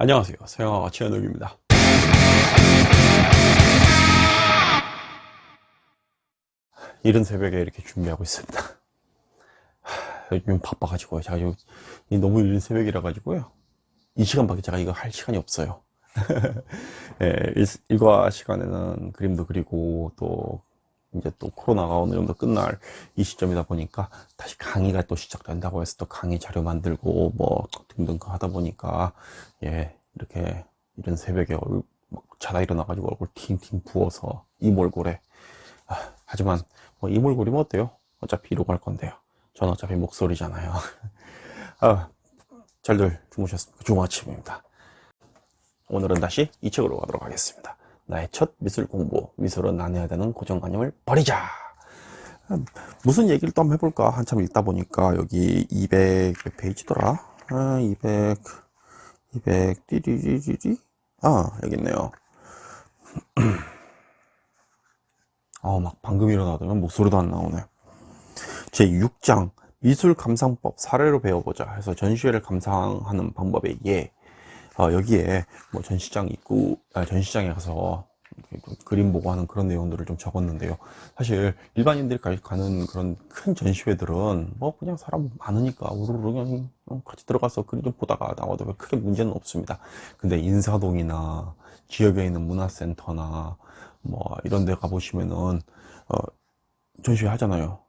안녕하세요. 서영아가 최현욱입니다. 이른 새벽에 이렇게 준비하고 있습니다. 요즘 바빠가지고요 제가 요 너무 이른 새벽이라 가지고요. 이 시간밖에 제가 이거 할 시간이 없어요. 예, 일과 시간에는 그림도 그리고 또 이제 또 코로나가 어느 정도 끝날 이 시점이다 보니까 다시 강의가 또 시작된다고 해서 또 강의 자료 만들고 뭐 등등 하다 보니까 예 이렇게 이런 새벽에 얼굴 자다 일어나가지고 얼굴 팅팅 부어서 이몰골에 아, 하지만 뭐 이몰골이면 어때요? 어차피 이러고 할 건데요. 전 어차피 목소리잖아요. 아, 잘들 주무셨습니까? 좋은 아침입니다. 오늘은 다시 이 책으로 가도록 하겠습니다 나의 첫 미술 공부 미술은 나눠야 되는 고정관념을 버리자. 무슨 얘기를 또 한번 해볼까? 한참 읽다 보니까 여기 200 페이지더라? 아, 200 200 띠리리리리 아 여기 있네요. 어 막 방금 일어나더니 목소리도 안 나오네. 제 6장 미술 감상법 사례로 배워보자 해서 전시회를 감상하는 방법에 예 어, 여기에 뭐 전시장 입구 아, 전시장에 가서 그림 보고 하는 그런 내용들을 좀 적었는데요. 사실 일반인들이 가는 그런 큰 전시회들은 뭐 그냥 사람 많으니까 우르르 그냥 같이 들어가서 그림 좀 보다가 나와도 크게 문제는 없습니다. 근데 인사동이나 지역에 있는 문화센터나 뭐 이런 데 가보시면은 어, 전시회 하잖아요.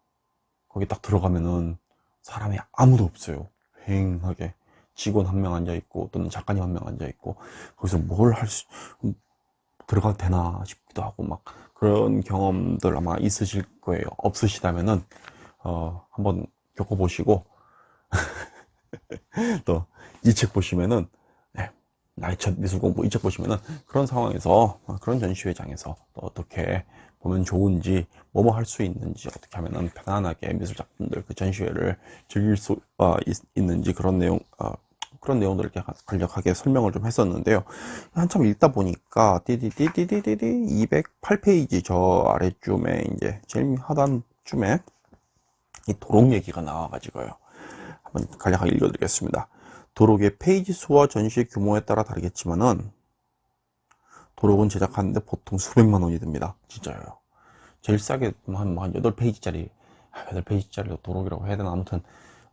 거기 딱 들어가면은 사람이 아무도 없어요. 휑하게 직원 한 명 앉아 있고 또는 작가님 한 명 앉아 있고 거기서 뭘 할 수 들어가도 되나 싶기도 하고 막 그런 경험들 아마 있으실 거예요. 없으시다면은 어 한번 겪어보시고 또 이 책 보시면은 네, 나의 첫 미술 공부 이 책 보시면은 그런 상황에서 그런 전시회장에서 또 어떻게 보면 좋은지 뭐뭐 할 수 있는지 어떻게 하면은 편안하게 미술 작품들 그 전시회를 즐길 수 어, 있, 는지 그런 내용 어, 그런 내용들을 이렇게 간략하게 설명을 좀 했었는데요. 한참 읽다 보니까 띠디디디디디디 208페이지 저 아래쯤에 이제 제일 하단쯤에 이 도록 얘기가 나와가지고요. 한번 간략하게 읽어드리겠습니다. 도록의 페이지 수와 전시 규모에 따라 다르겠지만은 도록은 제작하는데 보통 수백만 원이 듭니다. 진짜요. 제일 싸게 한, 한 8페이지짜리 8페이지짜리 아, 도록이라고 해야 되나 아무튼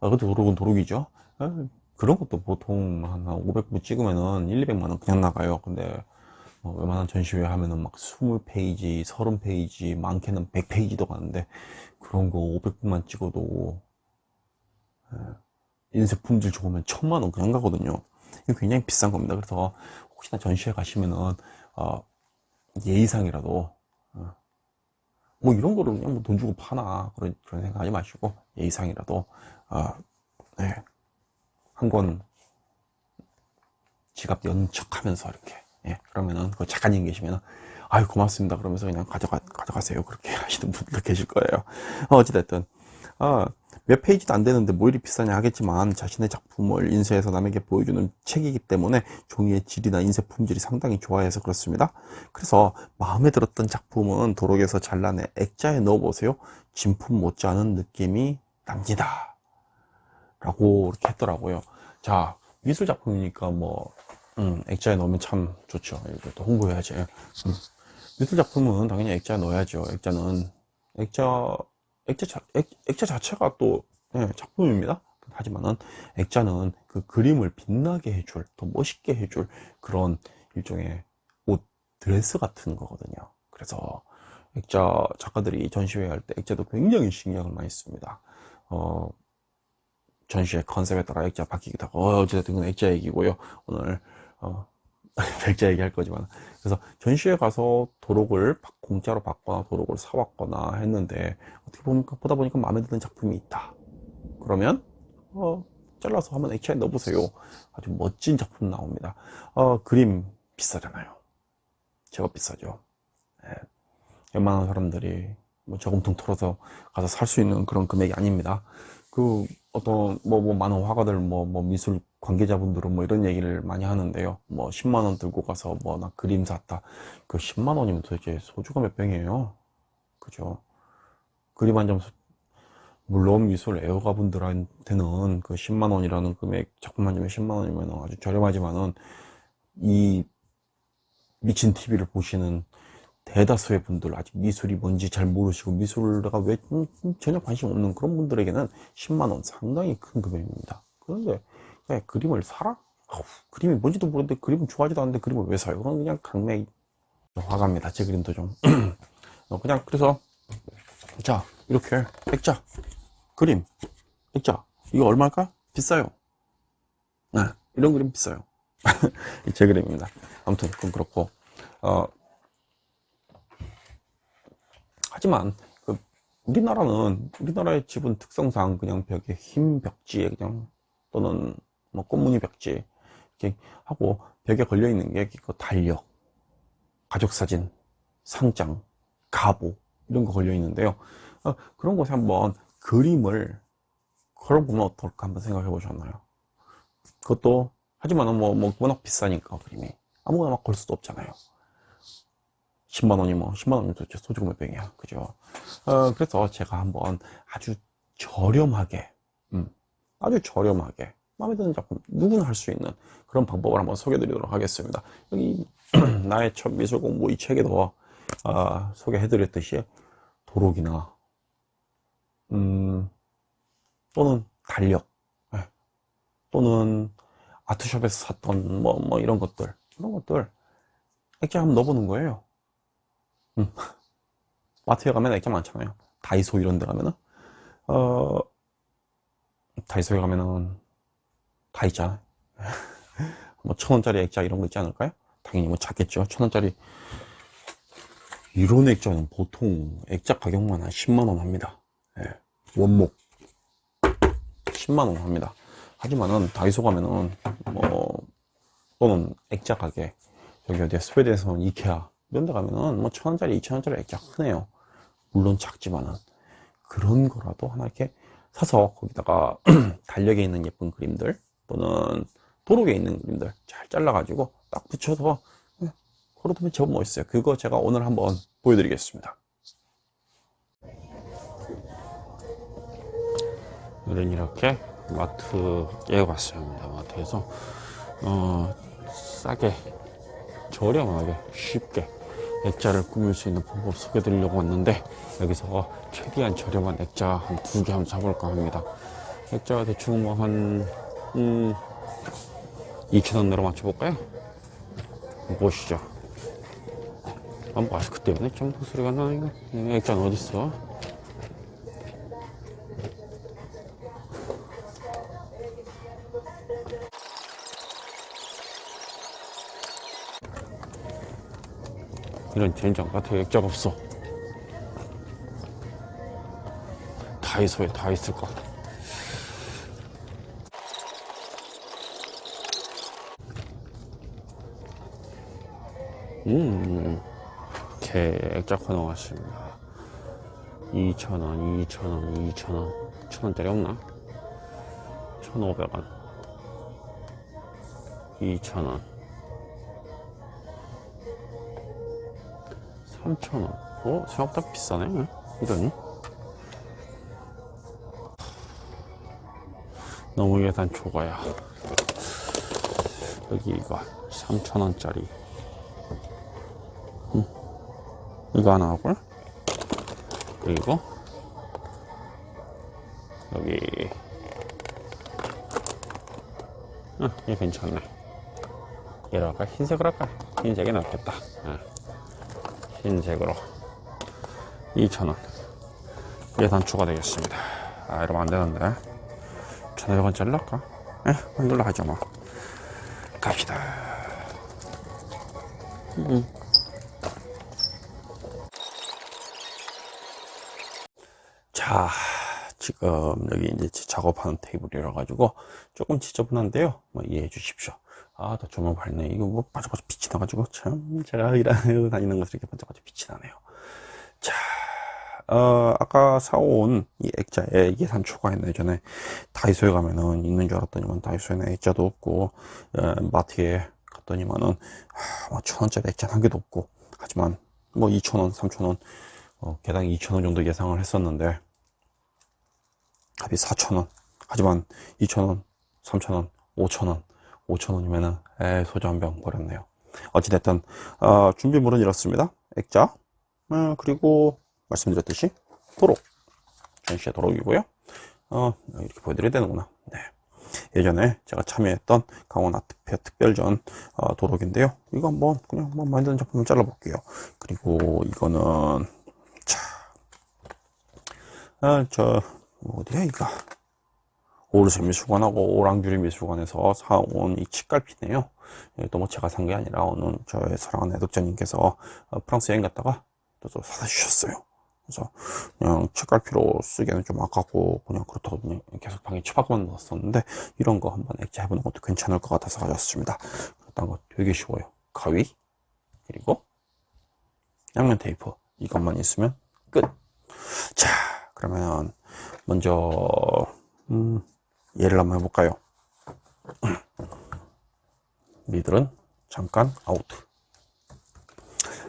어, 그래도 도록은 도록이죠. 어, 그런 것도 보통 한 500부 찍으면은 1, 200만원 그냥 나가요. 근데 뭐 웬만한 전시회 하면은 막 20페이지, 30페이지, 많게는 100페이지도 가는데 그런 거 500부만 찍어도 예, 인쇄 품질 좋으면 천만 원 그냥 가거든요. 이거 굉장히 비싼 겁니다. 그래서 혹시나 전시회 가시면은 어, 예의상이라도 어, 뭐 이런 거를 그냥 뭐 돈 주고 파나 그런 그런 생각하지 마시고 예의상이라도 어, 네. 한 권 지갑 연척하면서 이렇게 예, 그러면은 그 작가님 계시면은 아유 고맙습니다. 그러면서 그냥 가져가 가져가세요. 그렇게 하시는 분들 계실 거예요. 어, 어찌됐든 아, 몇 페이지도 안 되는데 뭐 이리 비싸냐 하겠지만 자신의 작품을 인쇄해서 남에게 보여주는 책이기 때문에 종이의 질이나 인쇄 품질이 상당히 좋아해서 그렇습니다. 그래서 마음에 들었던 작품은 도록에서 잘라내 액자에 넣어 보세요. 진품 못지않은 느낌이 납니다 라고 이렇게 했더라고요. 자 미술 작품이니까 뭐 음, 액자에 넣으면 참 좋죠. 이것도 홍보해야지. 음. 미술 작품은 당연히 액자에 넣어야죠. 액자는 액자 액자, 자, 액, 액자 자체가 또 네, 작품입니다. 하지만은 액자는 그 그림을 빛나게 해줄 더 멋있게 해줄 그런 일종의 옷 드레스 같은 거거든요. 그래서 액자 작가들이 전시회 할 때 액자도 굉장히 신경을 많이 씁니다. 어, 전시의 컨셉에 따라 액자 바뀌기도 하고 어, 어쨌든 이건 액자 얘기고요. 오늘 어, 액자 얘기할 거지만. 그래서 전시회 가서 도록을 공짜로 받거나 도록을 사왔거나 했는데 어떻게 보니까 보다 보니까 마음에 드는 작품이 있다. 그러면 어, 잘라서 한번 액자에 넣어보세요. 아주 멋진 작품 나옵니다. 어, 그림 비싸잖아요. 제법 비싸죠. 네. 웬만한 사람들이 뭐 저금통 털어서 가서 살 수 있는 그런 금액이 아닙니다 그 어떤 뭐, 뭐 많은 화가들 뭐, 뭐 미술 관계자분들은 뭐 이런 얘기를 많이 하는데요. 뭐 10만원 들고 가서 뭐 나 그림 샀다. 그 10만원이면 도대체 소주가 몇 병이에요? 그죠? 그림 한 점 물론 미술 애호가 분들한테는 그 10만원이라는 금액 작품 한 점에 10만원이면 아주 저렴하지만은 이 미친 TV를 보시는 대다수의 분들 아직 미술이 뭔지 잘 모르시고 미술가 왜 음, 전혀 관심 없는 그런 분들에게는 10만원 상당히 큰 금액입니다. 그런데 왜 그림을 사라? 아우, 그림이 뭔지도 모르는데 그림은 좋아하지도 않는데 그림을 왜 사요? 그건 그냥 강매 화갑니다. 제 그림도 좀. 어, 그냥 그래서 자 이렇게 액자 그림 액자. 이거 얼마일까? 비싸요. 네, 이런 그림 비싸요. 제 그림입니다. 아무튼 그건 그렇고. 어, 하지만 그 우리나라는 우리나라의 집은 특성상 그냥 벽에 흰 벽지에 그냥 또는 뭐 꽃무늬 벽지 이렇게 하고 벽에 걸려 있는 게 그 달력 가족 사진 상장 가보 이런 거 걸려 있는데요. 어, 그런 곳에 한번 그림을 걸어보면 어떨까 한번 생각해 보셨나요? 그것도 하지만 뭐, 뭐 워낙 비싸니까 그림이. 아무거나 막 걸 수도 없잖아요 10만원이 뭐 10만원이면 도대체 소주가 몇 병이야. 그죠? 어, 그래서 제가 한번 아주 저렴하게 음, 아주 저렴하게 마음에 드는 작품 누구나 할 수 있는 그런 방법을 한번 소개해 드리도록 하겠습니다. 여기 나의 첫 미술 공부 이 책에도 어, 소개해 드렸듯이 도록이나 음, 또는 달력 예, 또는 아트숍에서 샀던 뭐, 뭐 이런 것들 이런 것들 액자 한번 넣어보는 거예요 음. 마트에 가면 액자 많잖아요. 다이소 이런 데 가면은? 어 다이소에 가면은 다 있잖아요. 뭐 천원짜리 액자 이런 거 있지 않을까요? 당연히 뭐 작겠죠. 천원짜리. 이런 액자는 보통 액자 가격만 한 10만원 합니다. 예. 원목. 10만원 합니다. 하지만은 다이소 가면은 뭐 또는 액자 가게 여기 어디야? 스웨덴에서는 이케아 이런 데 가면은 뭐 천원짜리 이천원짜리 액자 크네요. 물론 작지만은. 그런 거라도 하나 이렇게 사서 거기다가 달력에 있는 예쁜 그림들 또는 도록에 있는 그림들 잘 잘라 가지고 딱 붙여서 예, 걸어두면 제법 멋있어요. 그거 제가 오늘 한번 보여드리겠습니다. 오늘은 이렇게 마트 깨어봤습니다 마트에서. 어, 싸게 저렴하게 쉽게 액자를 꾸밀 수 있는 방법 소개해 드리려고 왔는데 여기서 최대한 저렴한 액자 한 두 개 한번 사볼까 합니다 액자가 대충 뭐한 음, 2,000원 내로 맞춰볼까요? 보시죠 아, 마스크 때문에 좀 소리가 이거 액자는 어딨어? 이런 젠장 같은 액자가 없어. 다이소에 다 있을까 음 이렇게 액자 코너 왔습니다. 2,000원 2,000원 2,000원. 1,000원짜리 없나? 1,500원. 2,000원 3,000원 어? 생각보다 비싸네 이러니? 너무 예산 초과야 여기 이거 3,000원짜리 음. 이거 하나 하고 그리고 여기 아, 얘 괜찮네 얘로 할까? 흰색으로 할까? 흰색이 낫겠다 아. 흰색으로 2,000원 예산 추가되겠습니다. 아 이러면 안되는데. 1,500원짜리 할까? 에 이걸로 하죠 뭐. 갑시다. 음. 자 지금 여기 이제 작업하는 테이블이라 가지고 조금 지저분한데요. 뭐 이해해 주십시오 아, 나 조명 밝네. 이거 뭐 반짝반짝 빛이 나가지고 참 제가 일하고 다니는 것을 이렇게 반짝반짝 빛이 나네요. 자, 어, 아까 사온 이 액자에 예산 추가했네. 전에 다이소에 가면은 있는 줄 알았더니만 다이소에는 액자도 없고 어, 마트에 갔더니만은 아, 뭐천 원짜리 액자 한 개도 없고 하지만 뭐 2천 원, 3천 원, 어, 개당 2천 원 정도 예상을 했었는데 합이 4천 원. 하지만 2천 원, 3천 원, 5천 원 5,000원이면은 에 소주 한 병 버렸네요. 어찌됐든 어, 준비물은 이렇습니다. 액자. 어, 그리고 말씀드렸듯이 도록 전시의 도록이고요. 어, 이렇게 보여드려야 되는구나. 네. 예전에 제가 참여했던 강원 아트페어 특별전 어, 도록인데요. 이거 한번 그냥 한번 만드는 작품을 잘라 볼게요. 그리고 이거는 자, 아, 저 어디야 이거 오르세 미술관하고 오랑규리 미술관에서 사온 이 책갈피네요. 또뭐 제가 산 게 아니라 어느 저의 사랑하는 애독자님께서 어, 프랑스 여행 갔다가 또 사다 주셨어요. 그래서 그냥 책갈피로 쓰기에는 좀 아깝고 그냥 그렇다고 계속 방에 처박만 넣었었는데 이런 거 한번 액자 해보는 것도 괜찮을 것 같아서 가져왔습니다. 일단 거 되게 쉬워요. 가위 그리고 양면 테이프. 이것만 있으면 끝 자 그러면 먼저 음, 예를 한번 해볼까요? 니들은 잠깐 아웃.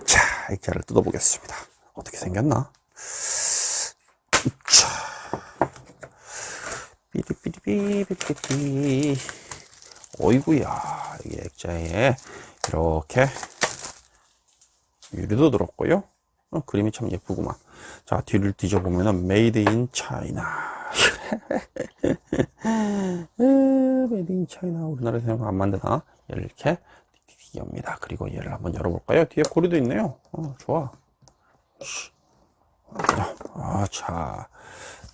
자 액자를 뜯어 보겠습니다. 어떻게 생겼나? 자 삐리삐리삐리삐리. 어이구야 이게 액자에 이렇게 유리도 들었고요. 어, 그림이 참 예쁘구만 자 뒤를 뒤져보면은 made in China made in China 우리나라에서 안 만드나? 이렇게 띄웁니다. 그리고 얘를 한번 열어볼까요? 뒤에 고리도 있네요. 어, 좋아. 아, 자.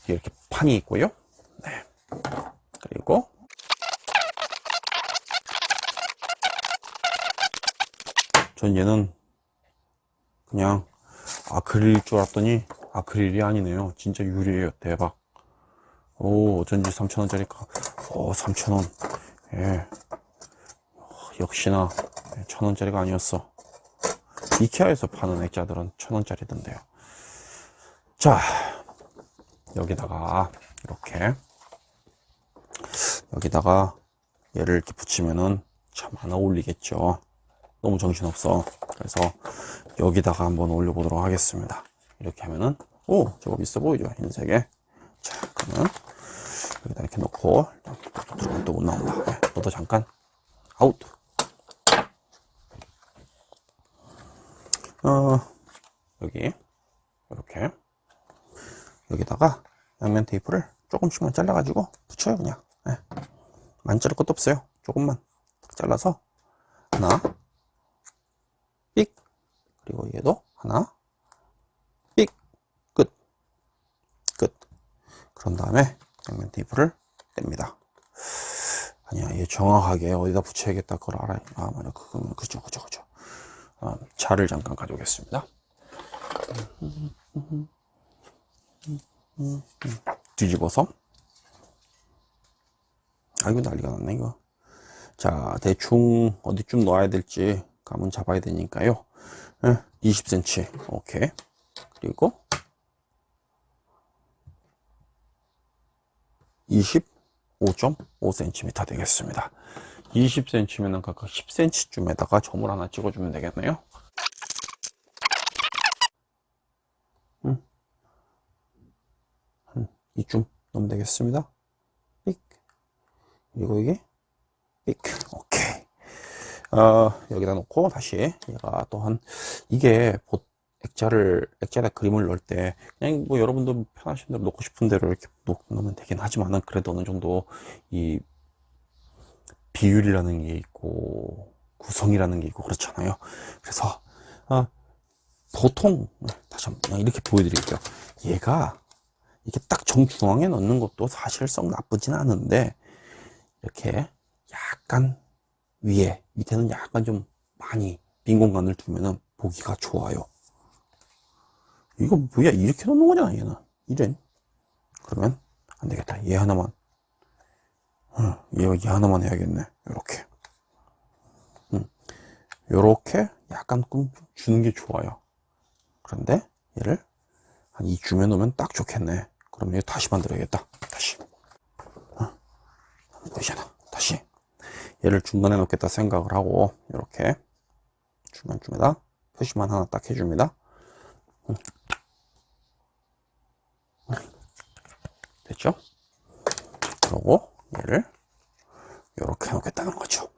이렇게 판이 있고요. 네. 그리고 전 얘는 그냥 아크릴일 줄 알았더니 아크릴이 아니네요. 진짜 유리예요. 대박. 오 어쩐지 3천원짜리가 오 3천원. 예. 역시나 1천원짜리가 아니었어. 이케아에서 파는 액자들은 천원짜리던데요. 자 여기다가 이렇게 여기다가 얘를 이렇게 붙이면은 참 안 어울리겠죠 너무 정신없어. 그래서 여기다가 한번 올려보도록 하겠습니다. 이렇게 하면은 오 제법 있어 보이죠? 흰색에. 자 그러면 여기다 이렇게 놓고 또 못 나온다. 네, 너도 잠깐 아웃. 어 여기 이렇게 여기다가 양면 테이프를 조금씩만 잘라 가지고 붙여요 그냥. 네. 많이 자를 것도 없어요. 조금만 잘라서 하나 삑 그리고 얘도 하나. 삑. 끝. 끝. 그런 다음에 양면 테이프를 뗍니다. 아니야 얘 정확하게 어디다 붙여야겠다 그걸 알아요 아 맞아. 그거면 그죠 그죠 그죠. 어, 차를 잠깐 가져오겠습니다. 뒤집어서. 아이고 난리가 났네 이거. 자 대충 어디쯤 넣어야 될지 감은 잡아야 되니까요 20cm 오케이. 그리고 25.5cm 되겠습니다. 20cm면 각각 10cm쯤에다가 점을 하나 찍어주면 되겠네요. 음. 한 이쯤 넣으면 되겠습니다. 삑. 그리고 이게 삑. 오케이 어, 여기다 놓고 다시 얘가 또한 이게 보, 액자를 액자에다 그림을 넣을 때 그냥 뭐 여러분들 편하신 대로 놓고 싶은 대로 이렇게 놓, 놓으면 되긴 하지만은 그래도 어느 정도 이 비율이라는 게 있고 구성이라는 게 있고 그렇잖아요. 그래서 어, 보통 다시 한번 이렇게 보여드릴게요. 얘가 이게 딱 정중앙에 넣는 것도 사실상 나쁘진 않은데 이렇게 약간 위에 밑에는 약간 좀 많이 빈 공간을 두면은 보기가 좋아요. 이거 뭐야 이렇게 놓는 거잖아 얘는. 이런 그러면 안 되겠다. 얘 하나만. 어, 얘, 얘 하나만 해야겠네. 이렇게. 음, 요렇게 약간 끔 주는 게 좋아요. 그런데 얘를 한 이쯤에 놓으면 딱 좋겠네. 그럼 얘 다시 만들어야겠다. 다시. 어? 보이잖아 다시 얘를 중간에 놓겠다 생각을 하고 이렇게 중간쯤에다 표시만 하나 딱 해줍니다 음. 됐죠? 그러고 얘를 이렇게 해놓겠다는 거죠.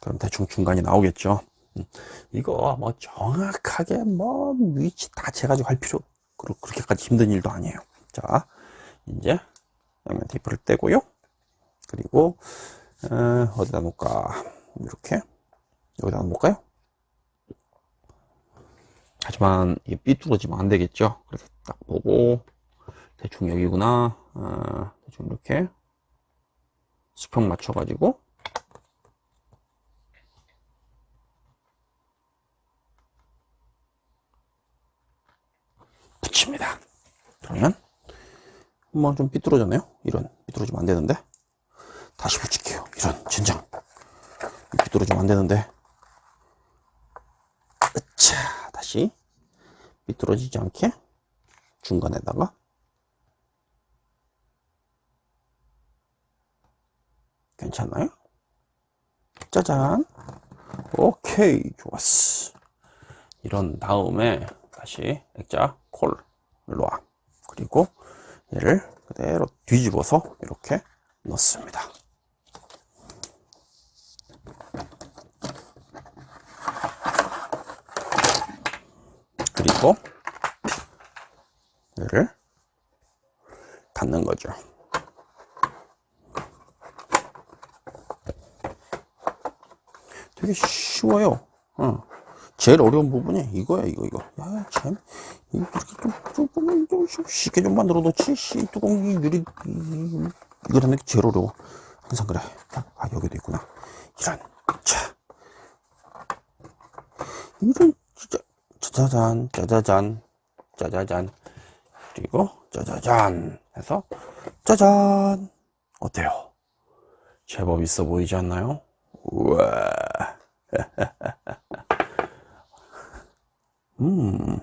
그럼 대충 중간이 나오겠죠. 음, 이거 뭐 정확하게 뭐 위치 다 재가지고 할 필요 그렇게까지 힘든 일도 아니에요. 자, 이제 양면 테이프를 떼고요. 그리고 어, 어디다 놓을까? 이렇게 여기다 놓을까요? 하지만 이게 삐뚤어지면 안 되겠죠. 그래서 딱 보고 대충 여기구나. 어, 대충 이렇게 수평 맞춰 가지고 붙입니다. 그러면 한번 좀 삐뚤어졌네요. 이런 삐뚤어지면 안 되는데 다시. 이런 진정 삐뚤어지면 안 되는데. 자 다시. 삐뚤어지지 않게 중간에다가. 괜찮나요? 짜잔. 오케이 좋았어. 이런 다음에 다시 액자 콜. 일로 와. 그리고 얘를 그대로 뒤집어서 이렇게 넣습니다 그리고 얘를 닫는 거죠 되게 쉬워요. 어. 제일 어려운 부분이 이거야, 이거, 이거. 야, 참. 이렇게 좀, 좀, 좀, 좀 쉽게 좀 만들어 놓지. 씨, 유리, 이- 이거 하는 게 제일 어려워. 항상 그래. 아, 여기도 있구나. 이런. 자. 이런, 진 짜. 짜자잔, 짜자잔, 짜자잔. 그리고, 짜자잔. 해서, 짜잔. 어때요? 제법 있어 보이지 않나요? 우와. 음.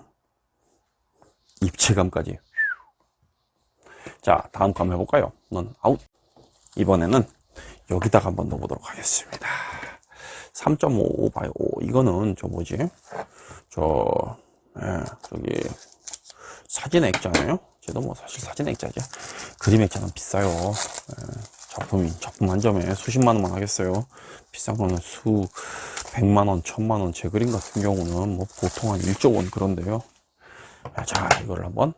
입체감까지. 자, 다음 거 한번 해볼까요? 넌 아웃. 이번에는 여기다가 한번 넣어보도록 하겠습니다. 3.5 by 5. 이거는 저 뭐지? 저, 예, 저기, 사진 액자네요? 쟤도 뭐 사실 사진 액자죠. 그림 액자는 비싸요. 예. 작품이 작품 한 점에 수십만 원만 하겠어요. 비싼 거는 수 백만 원, 천만 원. 제 그림 같은 경우는 뭐 보통 한 1조 원 그런데요. 자, 이걸 한번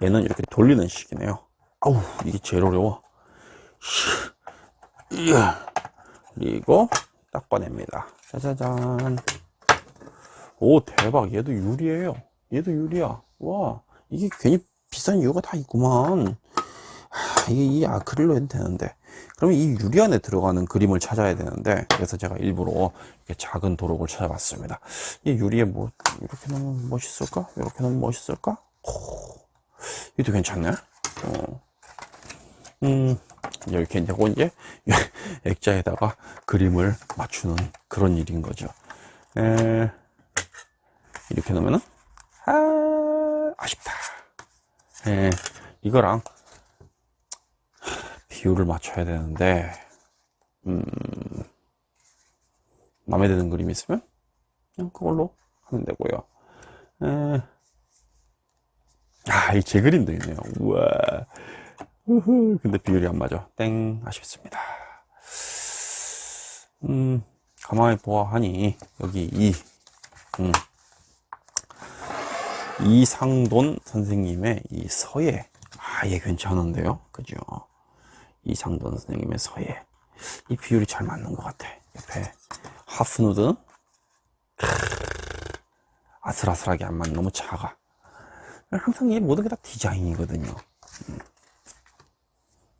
얘는 이렇게 돌리는 식이네요. 아우, 이게 제일 어려워. 그리고 딱 꺼냅니다. 짜자잔. 오, 대박. 얘도 유리예요. 얘도 유리야. 와, 이게 괜히 비싼 이유가 다 있구만. 하, 이게 이 아크릴로 해도 되는데 그러면 이 유리 안에 들어가는 그림을 찾아야 되는데 그래서 제가 일부러 이렇게 작은 도록을 찾아봤습니다 이 유리에 뭐 이렇게 놓으면 멋있을까? 이렇게 놓으면 멋있을까? 오, 이것도 괜찮네 어. 음, 이렇게 이제 고 이제 액자에다가 그림을 맞추는 그런 일인 거죠 에, 이렇게 놓으면은? 아, 아쉽다. 에, 이거랑 비율을 맞춰야 되는데 음, 마음에 드는 그림이 있으면 그냥 그걸로 하면 되고요. 에, 아, 이 제 그림도 있네요. 우와. 우후, 근데 비율이 안 맞아. 땡. 아쉽습니다. 음, 가만히 보아하니 여기 이 음, 이상돈 선생님의 이 서예. 아예 괜찮은데요? 그죠? 이상돈 선생님의 서예. 이 비율이 잘 맞는 것 같아 옆에. 하프누드. 아슬아슬하게 안 맞는 너무 작아. 항상 이 모든 게 다 디자인이거든요. 음.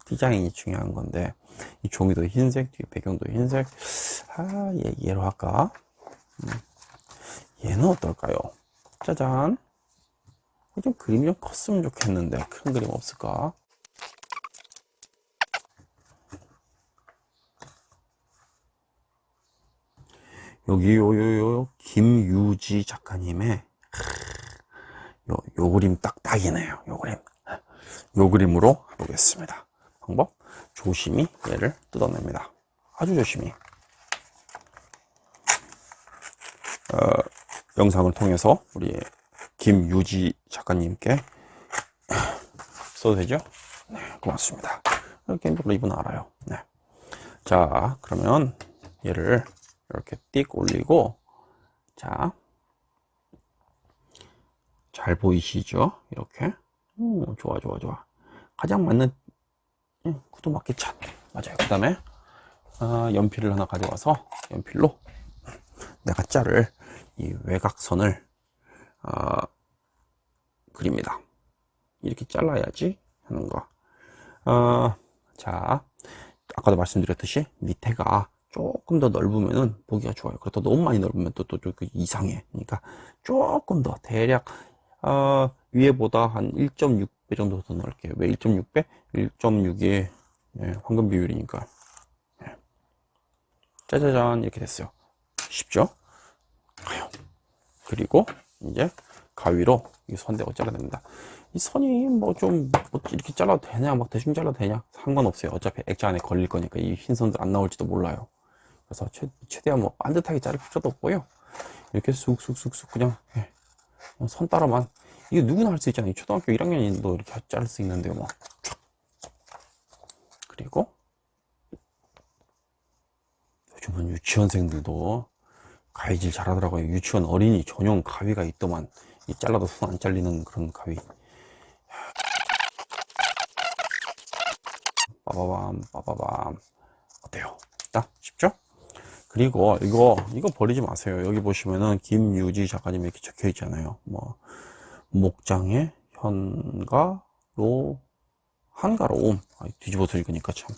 디자인이 중요한 건데 이 종이도 흰색 뒤에 배경도 흰색. 아 얘, 얘로 할까? 음. 얘는 어떨까요? 짜잔 좀 그림이 좀 컸으면 좋겠는데 큰 그림 없을까? 여기 요요요 김유지 작가님의 요, 요 그림 딱 딱이네요. 요 그림. 요 그림으로 해보겠습니다. 방법? 조심히 얘를 뜯어냅니다. 아주 조심히. 어, 영상을 통해서 우리 김유지 작가님께 써도 되죠? 네 고맙습니다 개인적으로 이분 알아요. 네. 자, 그러면 얘를 이렇게 띡 올리고, 자, 잘 보이시죠? 이렇게. 오, 좋아, 좋아, 좋아. 가장 맞는 음, 구두 맞게 차 맞아요. 그 다음에 아, 연필을 하나 가져와서 연필로 내가 자를 이 외곽선을 아, 그립니다. 이렇게 잘라야지 하는 거. 어, 자, 아까도 말씀드렸듯이 밑에가 조금 더 넓으면은 보기가 좋아요. 그렇다 너무 많이 넓으면 또, 또, 또 이상해. 그러니까 조금 더 대략, 어, 위에보다 한 1.6배 정도 더 넓게요. 왜 1.6배? 1.6의 예, 황금 비율이니까. 예. 짜자잔, 이렇게 됐어요. 쉽죠? 그리고 이제 가위로 이 선대고 잘라냅니다. 이 선이 뭐좀뭐 이렇게 잘라도 되냐, 막 대충 잘라도 되냐 상관없어요. 어차피 액자 안에 걸릴 거니까 이 흰 선들 안 나올지도 몰라요. 그래서 최, 최대한 뭐 반듯하게 자를 필요도 없고요. 이렇게 쑥쑥쑥쑥 그냥 예. 뭐선 따라만 이게 누구나 할 수 있잖아요. 초등학교 1학년인도 이렇게 자를 수 있는데요. 뭐 촥. 그리고 요즘은 유치원생들도 가위질 잘하더라고요. 유치원 어린이 전용 가위가 있더만 이 잘라도 손 안 잘리는 그런 가위. 빠바밤 빠바밤 어때요? 딱 쉽죠? 그리고 이거 이거 버리지 마세요. 여기 보시면은 김유지 작가님 이렇게 적혀 있잖아요. 뭐 목장의 현가로 한가로움 아, 뒤집어서 읽으니까 참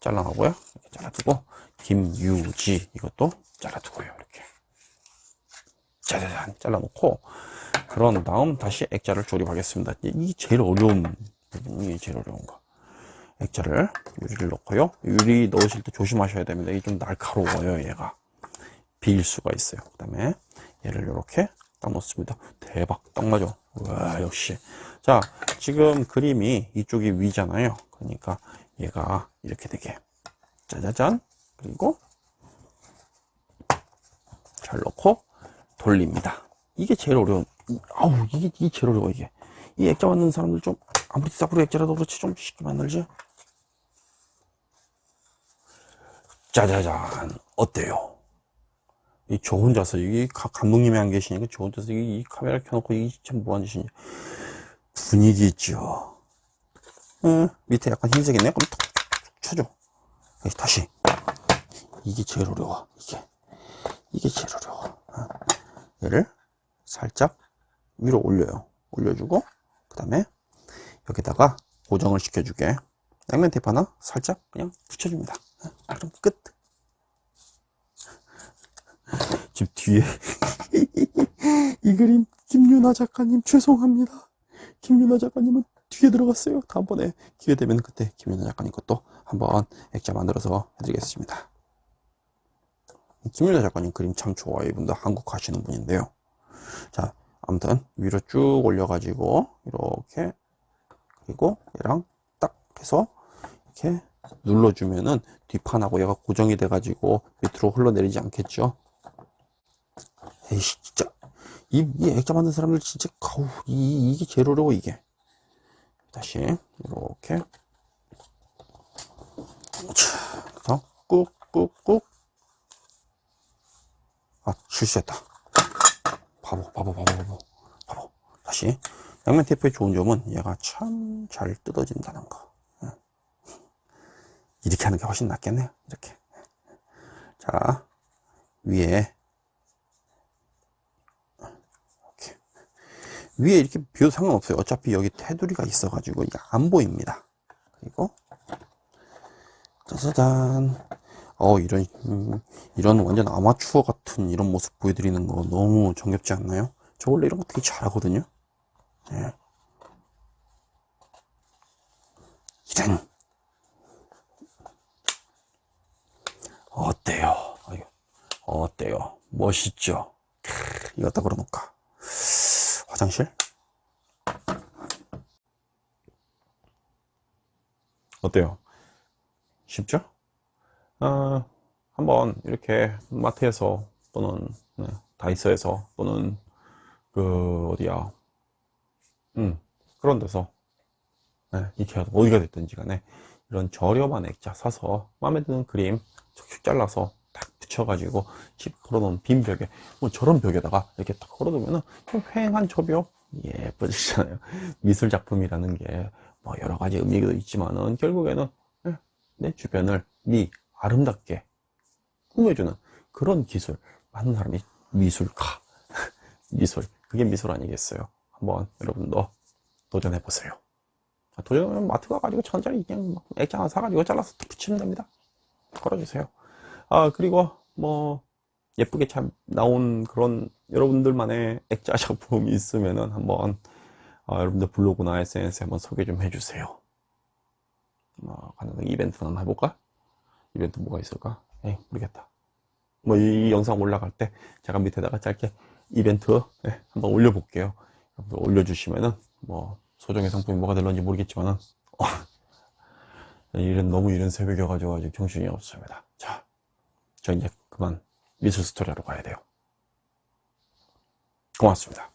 잘라가고요. 잘라두고 김유지 이것도 잘라두고요. 이렇게 짜자잔 잘라놓고 그런 다음 다시 액자를 조립하겠습니다. 이게 제일 어려운 부분이 제일 어려운 거. 액자를 유리를 넣고요. 유리 넣으실 때 조심하셔야 됩니다. 이게 좀 날카로워요, 얘가. 비일 수가 있어요. 그 다음에 얘를 이렇게 딱 넣습니다. 대박, 딱 맞아. 와, 역시. 자, 지금 그림이 이쪽이 위잖아요. 그러니까 얘가 이렇게 되게. 짜자잔. 그리고 잘 넣고 돌립니다. 이게 제일 어려운, 아우, 이게, 이게 제일 어려워, 이게. 이 액자 만드는 사람들 좀, 아무리 싸구려 액자라도 그렇지, 좀 쉽게 만들지? 짜자잔, 어때요? 이 저 혼자서, 이 가- 감독님이 안 계시니까 저 혼자서 이, 이 카메라 켜놓고 이게 참 뭐하는 짓이냐. 분위기 있죠? 응, 밑에 약간 흰색 있네? 그럼 톡, 톡 쳐줘. 다시. 이게 제일 어려워, 이게. 이게 제일 어려워. 어. 얘를 살짝 위로 올려요. 올려주고, 그 다음에 여기다가 고정을 시켜주게 양면 테이프 하나 살짝 그냥 붙여줍니다. 어, 그럼 끝. 지금 뒤에 이 그림 김윤아 작가님 죄송합니다. 김윤아 작가님은 뒤에 들어갔어요. 다음번에 기회 되면 그때 김윤아 작가님 것도 한번 액자 만들어서 해드리겠습니다. 김윤아 작가님 그림 참 좋아요. 이분도 한국 하시는 분인데요. 자, 아무튼 위로 쭉 올려 가지고 이렇게 그리고 얘랑 딱 해서 이렇게 눌러주면은 뒷판하고 얘가 고정이 돼 가지고 밑으로 흘러내리지 않겠죠. 에이씨 진짜 이, 이 액자 만든 사람들 진짜 가우 이, 이게 제일 어려워 이게 다시 이렇게 자, 꾹꾹꾹 아 실수했다. 바보 바보 바보 바보. 바보. 다시. 양면 테이프의 좋은 점은 얘가 참 잘 뜯어진다는 거. 예. 이렇게 하는 게 훨씬 낫겠네요 이렇게. 자 위에. 이렇게 위에 이렇게 비워도 상관없어요. 어차피 여기 테두리가 있어 가지고 이게 안 보입니다. 그리고 짜자잔 어 이런 음, 이런 완전 아마추어 같은 이런 모습 보여드리는 거 너무 정겹지 않나요? 저 원래 이런 거 되게 잘하거든요. 예. 이런 어때요? 어때요? 멋있죠? 크, 이것다 걸어놓을까? 화장실? 어때요? 쉽죠? 어, 한번 이렇게 마트에서 또는 네, 다이소에서 또는 그 어디야 음 그런 데서 네, 이케아 어디가 됐든지 간에 이런 저렴한 액자 사서 마음에 드는 그림 촉촉 잘라서 딱 붙여가지고 집 걸어놓은 빈 벽에 뭐 저런 벽에다가 이렇게 딱 걸어두면은 좀 휑한 저벽 예뻐지잖아요. 미술 작품이라는 게 뭐 여러 가지 의미도 있지만은 결국에는 예, 내 주변을 미 아름답게 꾸며주는 그런 기술. 많은 사람이 미술가. 미술. 그게 미술 아니겠어요? 한번 여러분도 도전해 보세요. 도전하면 마트 가가지고 천짜리 그냥 막 액자 하나 사가지고 잘라서 딱 붙이면 됩니다. 걸어주세요. 아 그리고 뭐 예쁘게 참 나온 그런 여러분들만의 액자 작품이 있으면은 한번 아, 여러분들 블로그나 SNS에 한번 소개 좀 해주세요. 뭐 가능한 이벤트 한번 해볼까? 이벤트 뭐가 있을까? 에이 모르겠다 뭐이 영상 올라갈 때 제가 밑에다가 짧게 이벤트 네, 한번 올려볼게요. 올려주시면은 뭐 소정의 상품이 뭐가 될런지 모르겠지만은 어, 이런 너무 이런 새벽이어가지고 아직 정신이 없습니다. 자, 저 이제 그만 미술 스토리하러 가야 돼요. 고맙습니다.